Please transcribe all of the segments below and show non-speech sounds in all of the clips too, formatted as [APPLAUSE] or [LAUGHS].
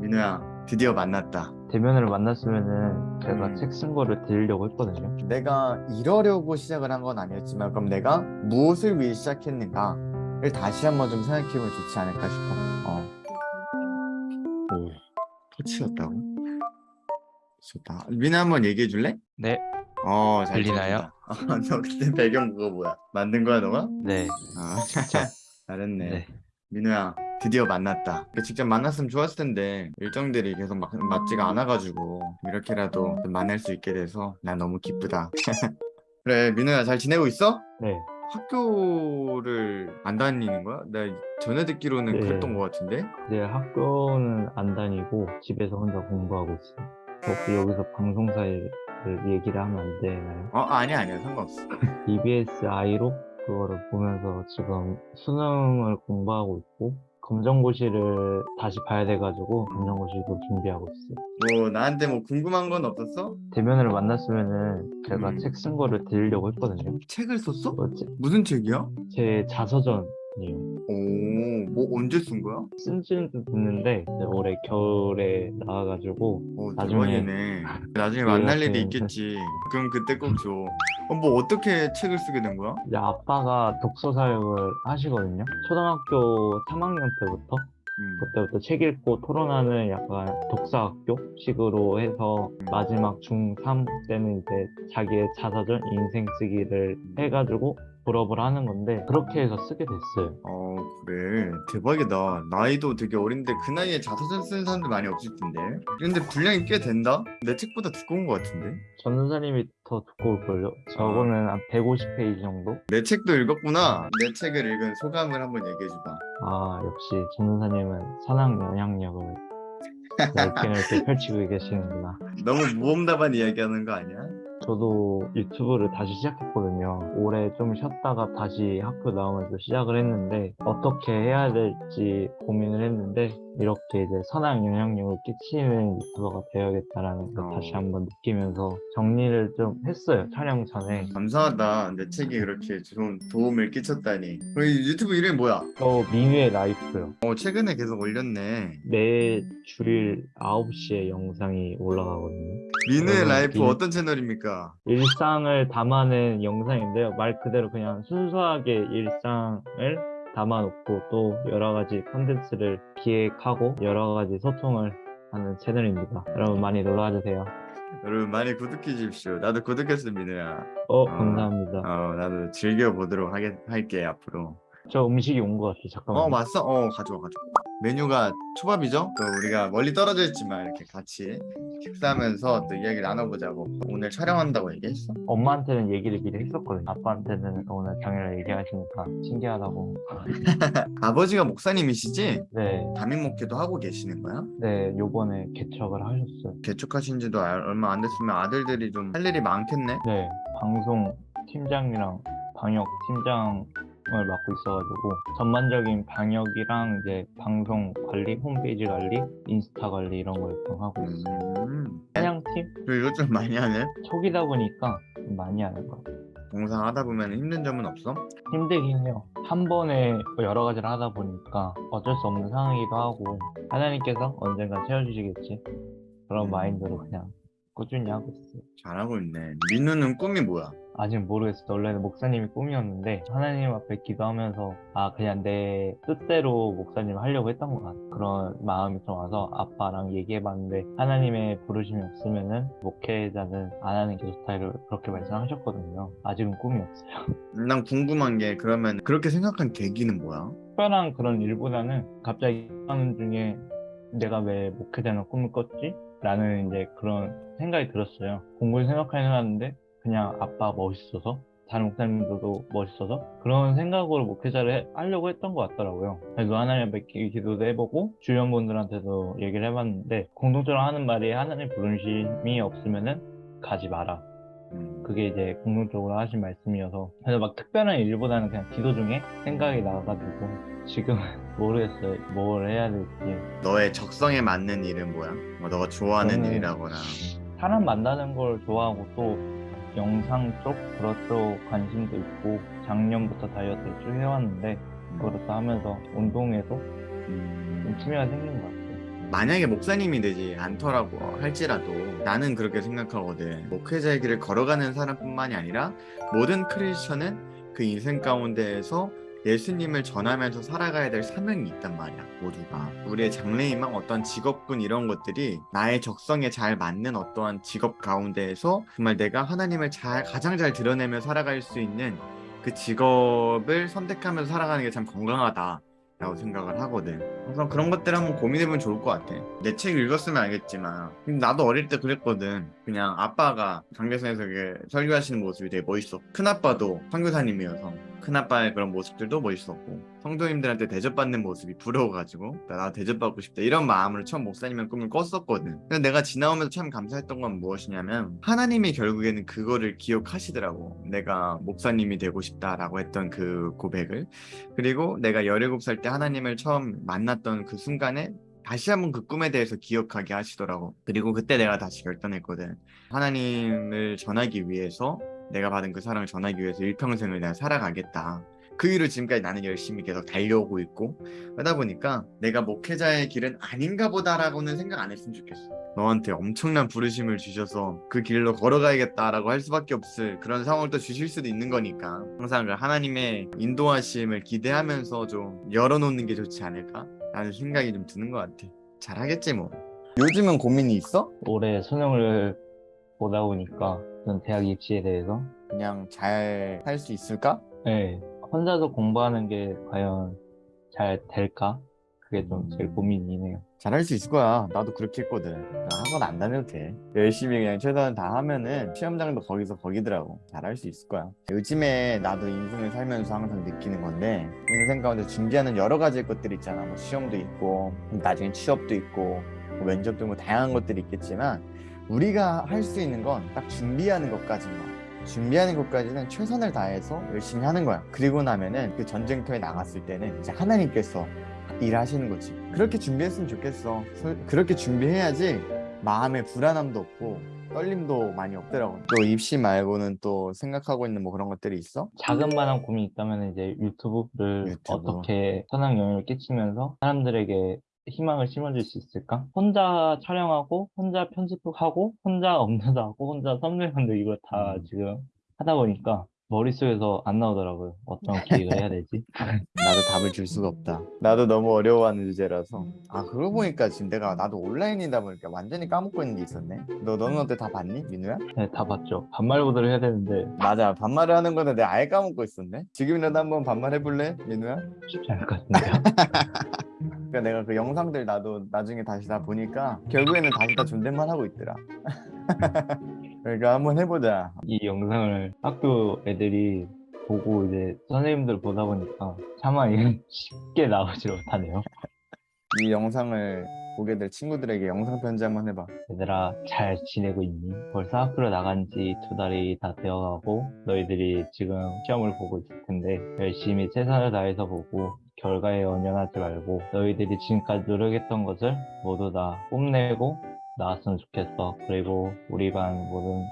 민우야 드디어 만났다 대면을 만났으면은 제가 음. 책쓴 거를 드리려고 했거든요. 내가 이러려고 시작을 한 건 아니었지만 그럼 내가 무엇을 위해 시작했는가를 다시 한번 좀 생각해보면 좋지 않을까 싶어 어. 오 터치였다고? 좋다 민우 한번 얘기해 줄래? 네, 어, 잘 들리나요? 어, [LAUGHS] 너 그때 배경 그거 뭐야? 만든 거야, 너가? 네, 아, [LAUGHS] 잘했네. 네. 민우야, 드디어 만났다. 직접 만났으면 좋았을 텐데 일정들이 계속 막, 맞지가 않아가지고 이렇게라도 좀 만날 수 있게 돼서 난 너무 기쁘다. [LAUGHS] 그래, 민우야, 잘 지내고 있어? 네. 학교를 안 다니는 거야? 나 전에 듣기로는 네. 그랬던 것 같은데? 이제 학교는 안 다니고 집에서 혼자 공부하고 있어요. 혹시 여기서 방송사를 얘기를 하면 안 되나요? 어, 아니야, 아니야, 상관없어. [LAUGHS] EBS 아이로 그거를 보면서 지금 수능을 공부하고 있고 검정고시를 다시 봐야 돼가지고 검정고시도 준비하고 있어요. 뭐 나한테 뭐 궁금한 건 없었어? 대면을 만났으면은 제가 음. 책쓴 거를 드리려고 했거든요. 책을 썼어? 어, 제- 무슨 책이야? 제 자서전 이요. 오, 뭐 언제 쓴 거야? 쓴 지는 좀 됐는데 올해 겨울에 나와가지고 어, 나중에 대박이네. [LAUGHS] 나중에 만날 일이 있겠지. 그럼 그때 꼭 줘. 어, 뭐 어떻게 책을 쓰게 된 거야? 이제 아빠가 독서 사역을 하시거든요. 초등학교 3학년 때부터 음. 그때부터 책 읽고 토론하는 약간 독서학교식으로 해서 마지막 중3 때는 이제 자기의 자서전 인생 쓰기를 해가지고 졸업을 하는 건데 그렇게 해서 쓰게 됐어요. 어, 그래. 대박이다. 나이도 되게 어린데 그 나이에 자서전 쓰는 사람들 많이 없을 텐데. 근데 분량이 꽤 된다? 내 책보다 두꺼운 것 같은데? 전도사님이 더 두꺼울걸요? 저거는 한 150페이지 정도? 내 책도 읽었구나. 내 책을 읽은 소감을 한번 얘기해줘봐. 아 역시 전도사님은 선악 영향력을 넓게 넓게 [LAUGHS] 펼치고 계시는구나. 너무 무엄답한 이야기하는 거 아니야? 저도 유튜브를 다시 시작했거든요. 올해 좀 쉬었다가 다시 학교 나오면서 시작을 했는데 어떻게 해야 될지 고민을 했는데 이렇게 이제 선한 영향력을 끼치는 유튜버가 되어야겠다라는 걸 어. 다시 한번 느끼면서 정리를 좀 했어요. 촬영 전에. 감사하다. 내 책이 그렇게 좋은 도움을 끼쳤다니. 우리 유튜브 이름이 뭐야? 또 민우의 라이프요. 어, 최근에 계속 올렸네. 매 주일 9시에 영상이 올라가거든요. 민우의 라이프 민- 어떤 채널입니까? 일상을 담아낸 영상인데요. 말 그대로 그냥 순수하게 일상을 담아놓고 또 여러 가지 컨텐츠를 기획하고 여러 가지 소통을 하는 채널입니다. 여러분 많이 놀러와주세요. 여러분 많이 구독해 주십시오. 나도 구독했어 민우야. 어, 어. 감사합니다. 어, 나도 즐겨 보도록 하게 할게 앞으로. 저 음식이 온 것 같아요. 잠깐만. 어, 왔어? 어, 가져와 가져와. 메뉴가 초밥이죠? 또 우리가 멀리 떨어져 있지만 이렇게 같이 식사하면서 또 이야기 나눠보자고. 오늘 촬영한다고 얘기했어. 엄마한테는 얘기를 미리 했었거든요. 아빠한테는 오늘 당일날 얘기하시니까 신기하다고. [LAUGHS] 아버지가 목사님이시지? 네, 담임 목회도 하고 계시는 거야? 네, 요번에 개척을 하셨어요. 개척하신 지도 알- 얼마 안 됐으면 아들들이 좀 할 일이 많겠네? 네, 방송 팀장이랑 방역 팀장 을 맡고 있어가지고 전반적인 방역이랑 이제 방송 관리, 홈페이지 관리, 인스타 관리 이런 걸 좀 하고 있어요. 음. 사냥팀 그리고 이것 좀 많이 하네? 초기다 보니까 좀 많이 하는 것 같아요. 공사 하다 보면 힘든 점은 없어? 힘들긴 해요. 한 번에 여러 가지를 하다 보니까 어쩔 수 없는 상황이기도 하고 하나님께서 언젠가 채워주시겠지 그런 음. 마인드로 그냥 꾸준히 하고 있어요. 잘하고 있네. 민우는 꿈이 뭐야? 아직 모르겠어요. 원래는 목사님이 꿈이었는데 하나님 앞에 기도하면서 아 그냥 내 뜻대로 목사님 하려고 했던 것 같아. 그런 마음이 좀 와서 아빠랑 얘기해봤는데 하나님의 부르심이 없으면은 목회자는 안 하는 게 좋다를 그렇게 말씀하셨거든요. 아직은 꿈이 없어요. [LAUGHS] 난 궁금한 게 그러면 그렇게 생각한 계기는 뭐야? 특별한 그런 일보다는 갑자기 하는 중에 내가 왜 목회자는 꿈을 꿨지? 라는 이제 그런 생각이 들었어요. 공부를 생각하긴 해봤는데 그냥 아빠 멋있어서? 다른 목사님들도 멋있어서? 그런 생각으로 목회자를 해- 하려고 했던 것 같더라고요. 그래서 하나님 앞에 기- 기도도 해보고 주변 분들한테도 얘기를 해봤는데 공동적으로 하는 말이 하나님 부르심이 없으면은 가지 마라. 음, 그게 이제 공동적으로 하신 말씀이어서. 그래서 막 특별한 일보다는 그냥 기도 중에 생각이 나가지고 지금 [LAUGHS] 모르겠어요. 뭘 해야 될지. 너의 적성에 맞는 일은 뭐야? 뭐 너가 좋아하는 저는- 일이라거나. 사람 만나는 걸 좋아하고 또 영상 쪽쪽 관심도 있고 작년부터 다이어트를 쭉 해왔는데 그것도 하면서 운동에도 음, 좀 취미가 생긴 것 같아요. 만약에 목사님이 되지 않더라고 할지라도 나는 그렇게 생각하거든. 목회자의 길을 걸어가는 사람뿐만이 아니라 모든 크리스천은 그 인생 가운데에서 예수님을 전하면서 살아가야 될 사명이 있단 말이야 모두가. 우리의 장래희망 어떤 직업군 이런 것들이 나의 적성에 잘 맞는 어떠한 직업 가운데에서 정말 내가 하나님을 잘 가장 잘 드러내며 살아갈 수 있는 그 직업을 선택하면서 살아가는 게 참 건강하다 라고 생각을 하거든. 그래서 그런 것들 한번 고민해보면 좋을 것 같아. 내 책 읽었으면 알겠지만. 나도 어릴 때 그랬거든 그냥 아빠가 이렇게 설교하시는 모습이 되게 멋있어. 큰아빠도 선교사님이어서 큰아빠의 그런 모습들도 멋있었고 성도님들한테 대접받는 모습이 부러워가지고 나, 나 대접받고 싶다. 이런 마음으로 처음 목사님의 꿈을 꿨었거든. 근데 내가 지나오면서 참 감사했던 건 무엇이냐면 하나님이 결국에는 그거를 기억하시더라고. 내가 목사님이 되고 싶다라고 했던 그 고백을. 그리고 내가 17살 때 하나님을 처음 만났던 그 순간에 다시 한번 그 꿈에 대해서 기억하게 하시더라고. 그리고 그때 내가 다시 결단했거든. 하나님을 전하기 위해서 내가 받은 그 사랑을 전하기 위해서 일평생을 내가 살아가겠다. 그 이후로 지금까지 나는 열심히 계속 달려오고 있고 그러다 보니까 내가 목회자의 길은 아닌가 보다라고는 생각 안 했으면 좋겠어. 너한테 엄청난 부르심을 주셔서 그 길로 걸어가야겠다라고 할 수밖에 없을 그런 상황을 또 주실 수도 있는 거니까 항상 그 하나님의 인도하심을 기대하면서 좀 열어놓는 게 좋지 않을까 라는 생각이 좀 드는 것 같아 잘하겠지 뭐 요즘은 고민이 있어? 올해 수능을 보다 보니까 전 대학 입시에 대해서 그냥 잘 할 수 있을까? 네, 혼자서 공부하는 게 과연 잘 될까? 그게 좀 제일 고민이네요. 잘할 수 있을 거야. 나도 그렇게 했거든. 나 학원 안 다녀도 돼. 열심히 그냥 최선을 다 하면은 시험장도 거기서 거기더라고. 잘할 수 있을 거야. 요즘에 나도 인생을 살면서 항상 느끼는 건데 인생 가운데 준비하는 여러 가지 것들이 있잖아. 뭐 시험도 있고 나중에 취업도 있고 뭐 면접도 뭐 다양한 것들이 있겠지만 우리가 할 수 있는 건 딱 준비하는 것까지인 거야. 준비하는 것까지는 최선을 다해서 열심히 하는 거야. 그리고 나면은 그 전쟁터에 나갔을 때는 이제 하나님께서 일하시는 거지. 그렇게 준비했으면 좋겠어. 서- 그렇게 준비해야지 마음에 불안함도 없고 떨림도 많이 없더라고. 또 입시 말고는 또 생각하고 있는 뭐 그런 것들이 있어? 자그마한 고민이 있다면 이제 유튜브를 유튜브. 어떻게 선한 영향을 끼치면서 사람들에게 희망을 심어줄 수 있을까? 혼자 촬영하고, 혼자 편집하고, 혼자 [LAUGHS] 업로드하고, 혼자 썸네일 만들고 이걸 다 음. 지금 하다 보니까 머릿속에서 안 나오더라고요. 어떤 [LAUGHS] 기획을 해야 되지? 나도 답을 줄 수가 없다. 나도 너무 어려워하는 주제라서. 아 그러고 보니까 지금 내가 나도 온라인이다 보니까 완전히 까먹고 있는 게 있었네. 너 너는 어때 다 봤니, 민우야? 네, 다 봤죠. 반말보드를 해야 되는데 맞아 반말을 하는 거는 내가 아예 까먹고 있었네. 지금이라도 한번 반말 해볼래, 민우야? 쉽지 않을 것 같은데요. [LAUGHS] 그러니까 내가 그 영상들 나도 나중에 다시 다 보니까 결국에는 다시 다 존댓말 하고 있더라. [LAUGHS] 그러니까 한번 해보자. 이 영상을 학교 애들이 보고 이제 선생님들 보다 보니까 차마 이게 [LAUGHS] 쉽게 나오질 못하네요. 이 영상을 보게 될 친구들에게 영상 편지 한번 해봐. 얘들아 잘 지내고 있니? 벌써 학교로 나간 지 두 달이 다 되어가고 너희들이 지금 시험을 보고 있을 텐데 열심히 최선을 다해서 보고 결과에 연연하지 말고 너희들이 지금까지 노력했던 것을 모두 다 뽐내고 나왔으면 좋겠어. 그리고 우리 반 모든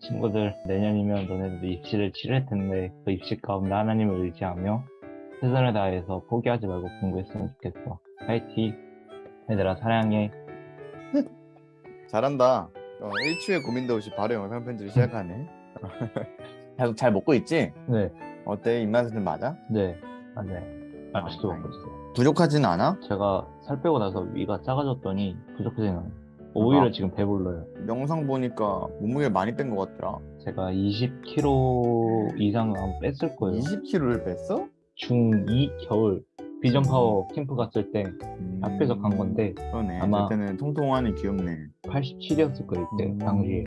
친구들 내년이면 너네들도 입시를 치를 텐데 그 입시 가운데 하나님을 의지하며 최선을 다해서 포기하지 말고 공부했으면 좋겠어. 파이팅! 얘들아 사랑해. [LAUGHS] 잘한다. 어, 일초에 고민도 없이 바로 영상 편지를 시작하네. [LAUGHS] 계속 잘 먹고 있지? 네, 어때? 입맛은 맞아? 네, 맞아요. 맛있게 아, 먹고 있어요. 부족하진 않아? 제가 살 빼고 나서 위가 작아졌더니 부족해지는 거예요. 오히려 아. 지금 배불러요. 영상 보니까 몸무게 많이 뺀 것 같더라. 제가 20kg 이상 은 뺐을 거예요. 20kg를 뺐어? 중2 겨울 비전 파워 캠프 갔을 때 음, 학교에서 간 건데 그러네. 아마- 그때는 통통하니 귀엽네. 87이었을 거예요 이때 음. 당시에.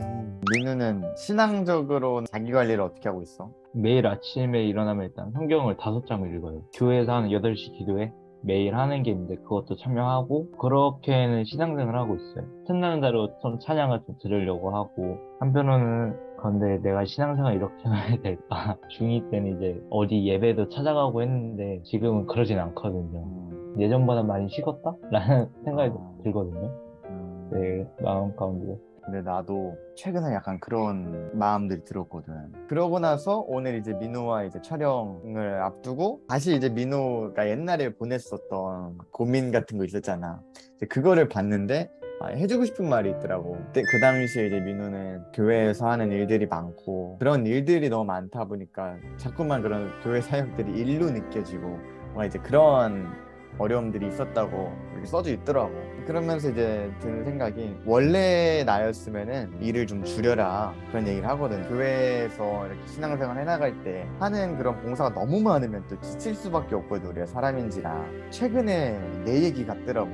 민우는 신앙적으로 자기 관리를 어떻게 하고 있어? 매일 아침에 일어나면 일단 성경을 다섯 장을 읽어요. 교회에서 하는 8시 기도회 매일 하는 게 있는데 그것도 참여하고 그렇게는 신앙생활을 하고 있어요. 틈나는 대로 좀 찬양을 좀 들으려고 하고 한편으로는 그런데 내가 신앙생활 이렇게 해야 될까? [LAUGHS] 중2 때는 이제 어디 예배도 찾아가고 했는데 지금은 그러진 않거든요. 음, 예전보다 많이 식었다? 라는 생각이 아. 들거든요. 음. 내 마음 가운데. 근데 나도 최근에 약간 그런 마음들이 들었거든. 그러고 나서 오늘 이제 민우와 이제 촬영을 앞두고 다시 이제 민우가 옛날에 보냈었던 고민 같은 거 있었잖아. 그거를 봤는데 아, 해주고 싶은 말이 있더라고. 그때 그 당시에 이제 민우는 교회에서 하는 일들이 많고 그런 일들이 너무 많다 보니까 자꾸만 그런 교회 사역들이 일로 느껴지고 뭔가 이제 그런 어려움들이 있었다고 이렇게 써져 있더라고. 그러면서 이제 드는 생각이 원래 나였으면은 일을 좀 줄여라 그런 얘기를 하거든. 교회에서 이렇게 신앙생활 해나갈 때 하는 그런 봉사가 너무 많으면 또 지칠 수밖에 없거든. 우리가 사람인지라. 최근에 내 얘기 같더라고.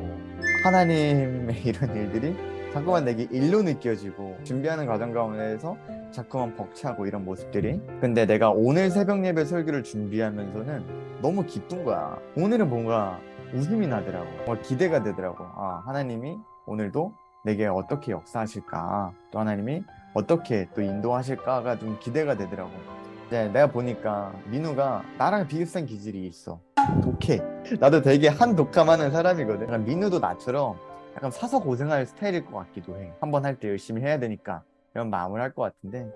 하나님의 [LAUGHS] 이런 일들이 자꾸만 내게 일로 느껴지고 준비하는 과정 가운데서 자꾸만 벅차고 이런 모습들이. 근데 내가 오늘 새벽 예배 설교를 준비하면서는 너무 기쁜 거야. 오늘은 뭔가 웃음이 나더라고. 뭔가 기대가 되더라고. 아 하나님이 오늘도 내게 어떻게 역사하실까? 또 하나님이 어떻게 또 인도하실까가 좀 기대가 되더라고. 이제 내가 보니까 민우가 나랑 비슷한 기질이 있어. 독해. 나도 되게 한 독감하는 사람이거든. 민우도 나처럼 약간 사서 고생할 스타일일 것 같기도 해. 한 번 할 때 열심히 해야 되니까 이런 마음을 할 것 같은데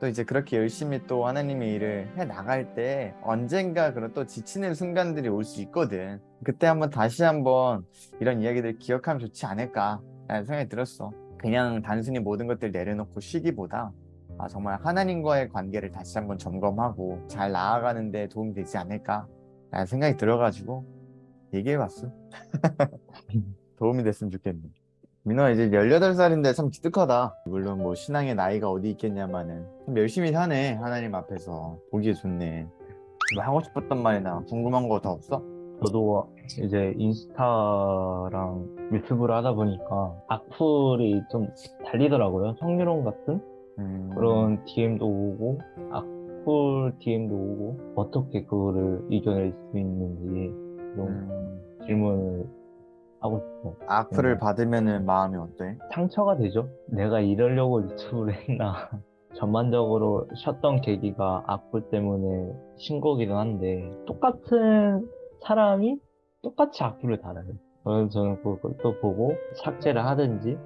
또 이제 그렇게 열심히 또 하나님의 일을 해 나갈 때 언젠가 그런 또 지치는 순간들이 올 수 있거든. 그때 한번 다시 한번 이런 이야기들 기억하면 좋지 않을까 라는 생각이 들었어. 그냥 단순히 모든 것들 내려놓고 쉬기보다 아, 정말 하나님과의 관계를 다시 한번 점검하고 잘 나아가는 데 도움이 되지 않을까 라는 생각이 들어가지고 얘기해봤어. 도움이 됐으면 좋겠네. 민호야 이제 18살인데 참 기특하다. 물론 뭐 신앙의 나이가 어디 있겠냐마는 참 열심히 사네 하나님 앞에서 보기에 좋네. 뭐 하고 싶었던 말이나 궁금한 거 더 없어? 저도 이제 인스타랑 유튜브를 하다 보니까 악플이 좀 달리더라고요. 성희롱 같은 음, 그런 DM도 오고 악플 DM도 오고 어떻게 그거를 이겨낼 수 있는지 좀 음, 질문을 하고 싶어. 악플을 음. 받으면은 마음이 어때? 상처가 되죠. 내가 이러려고 유튜브를 했나. [LAUGHS] 전반적으로 쉬었던 계기가 악플 때문에 신 거기도 한데 똑같은 사람이 똑같이 악플을 달아요. 그래서 저는 그걸 또 보고 삭제를 하든지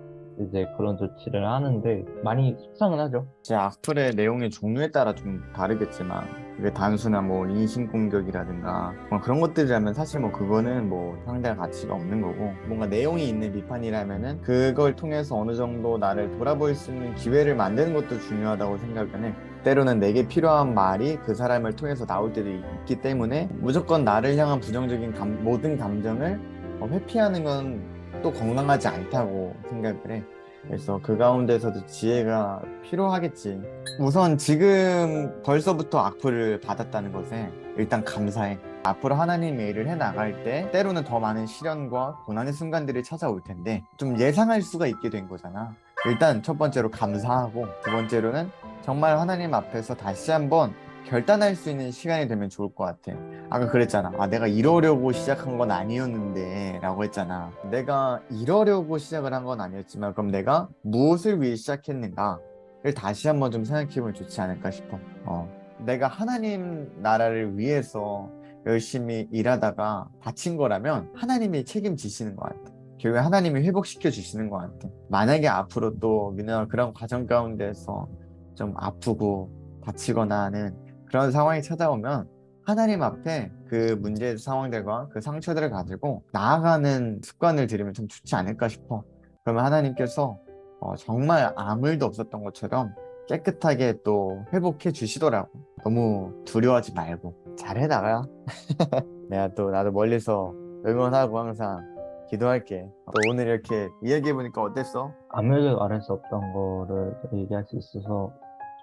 이제 그런 조치를 하는데 많이 속상은 하죠. 제 악플의 내용의 종류에 따라 좀 다르겠지만 그게 단순한 뭐 인신공격이라든가 뭐 그런 것들이라면 사실 뭐 그거는 뭐 상대할 가치가 없는 거고 뭔가 내용이 있는 비판이라면은 그걸 통해서 어느 정도 나를 돌아볼 수 있는 기회를 만드는 것도 중요하다고 생각은 해. 때로는 내게 필요한 말이 그 사람을 통해서 나올 때도 있기 때문에 무조건 나를 향한 부정적인 감- 모든 감정을 어, 회피하는 건 또 건강하지 않다고 생각을 해. 그래서 그 가운데서도 지혜가 필요하겠지. 우선 지금 벌써부터 악플을 받았다는 것에 일단 감사해. 앞으로 하나님의 일을 해 나갈 때 때로는 더 많은 시련과 고난의 순간들이 찾아올 텐데 좀 예상할 수가 있게 된 거잖아. 일단 첫 번째로 감사하고 두 번째로는 정말 하나님 앞에서 다시 한번 결단할 수 있는 시간이 되면 좋을 것 같아. 아까 그랬잖아. 아, 내가 이러려고 시작한 건 아니었는데 라고 했잖아. 내가 이러려고 시작을 한 건 아니었지만 그럼 내가 무엇을 위해 시작했는가를 다시 한번 좀 생각해보면 좋지 않을까 싶어. 어. 내가 하나님 나라를 위해서 열심히 일하다가 다친 거라면 하나님이 책임지시는 것 같아. 결국에 하나님이 회복시켜 주시는 것 같아. 만약에 앞으로 또 민호가 그런 과정 가운데서 좀 아프고 다치거나 하는 그런 상황이 찾아오면 하나님 앞에 그 문제 상황들과 그 상처들을 가지고 나아가는 습관을 들이면 참 좋지 않을까 싶어. 그러면 하나님께서 어, 정말 아무 일도 없었던 것처럼 깨끗하게 또 회복해 주시더라고. 너무 두려워하지 말고 잘해 나가. [LAUGHS] 내가 또 나도 멀리서 응원하고 항상 기도할게. 또 오늘 이렇게 이야기해 보니까 어땠어? 아무에게도 말할 수 없던 거를 얘기할 수 있어서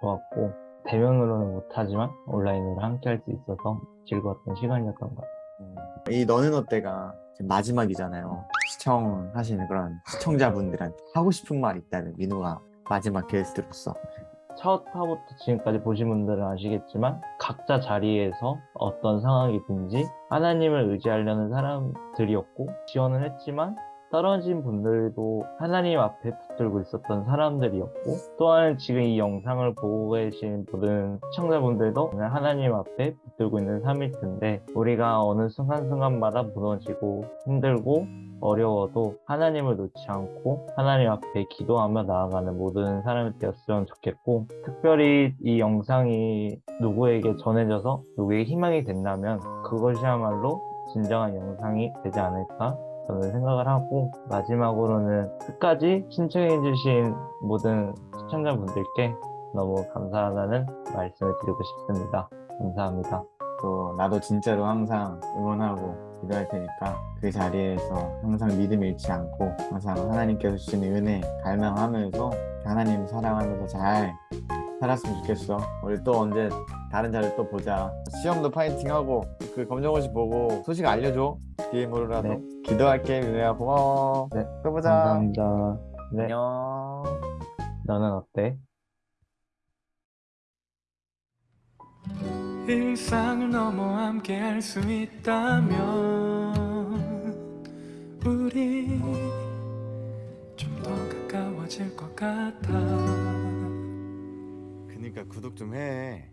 좋았고 대면으로는 못하지만 온라인으로 함께 할 수 있어서 즐거웠던 시간이었던 것 같아요. 음, 이 너는 어때가 마지막이잖아요. 시청하시는 그런 시청자분들한테 하고 싶은 말 있다면 민우가 마지막 게스트로서 첫 화부터 지금까지 보신 분들은 아시겠지만 각자 자리에서 어떤 상황이든지 하나님을 의지하려는 사람들이었고 지원을 했지만 떨어진 분들도 하나님 앞에 붙들고 있었던 사람들이었고 또한 지금 이 영상을 보고 계신 모든 시청자분들도 그냥 하나님 앞에 붙들고 있는 삶일 텐데 우리가 어느 순간순간마다 무너지고 힘들고 어려워도 하나님을 놓지 않고 하나님 앞에 기도하며 나아가는 모든 사람이 되었으면 좋겠고 특별히 이 영상이 누구에게 전해져서 누구에게 희망이 된다면 그것이야말로 진정한 영상이 되지 않을까 저는 생각을 하고 마지막으로는 끝까지 신청해주신 모든 시청자분들께 너무 감사하다는 말씀을 드리고 싶습니다. 감사합니다. 또 나도 진짜로 항상 응원하고 기도할 테니까 그 자리에서 항상 믿음 잃지 않고 항상 하나님께서 주시는 은혜 갈망하면서 하나님 사랑하면서 잘 살았으면 좋겠어. 우리 또 언제 다른 자리 또 보자. 시험도 파이팅하고 그 검정고시 보고 소식 알려줘. DM으로라도. 네. 기도할게 민우야 고마워. 네, 또 보자. 감사합니다. 네, 안녕. 너는 어때? 일상을 넘어 함께 할 수 있다면 우리 좀 더 가까워질 것 같아 그니까 구독 좀 해.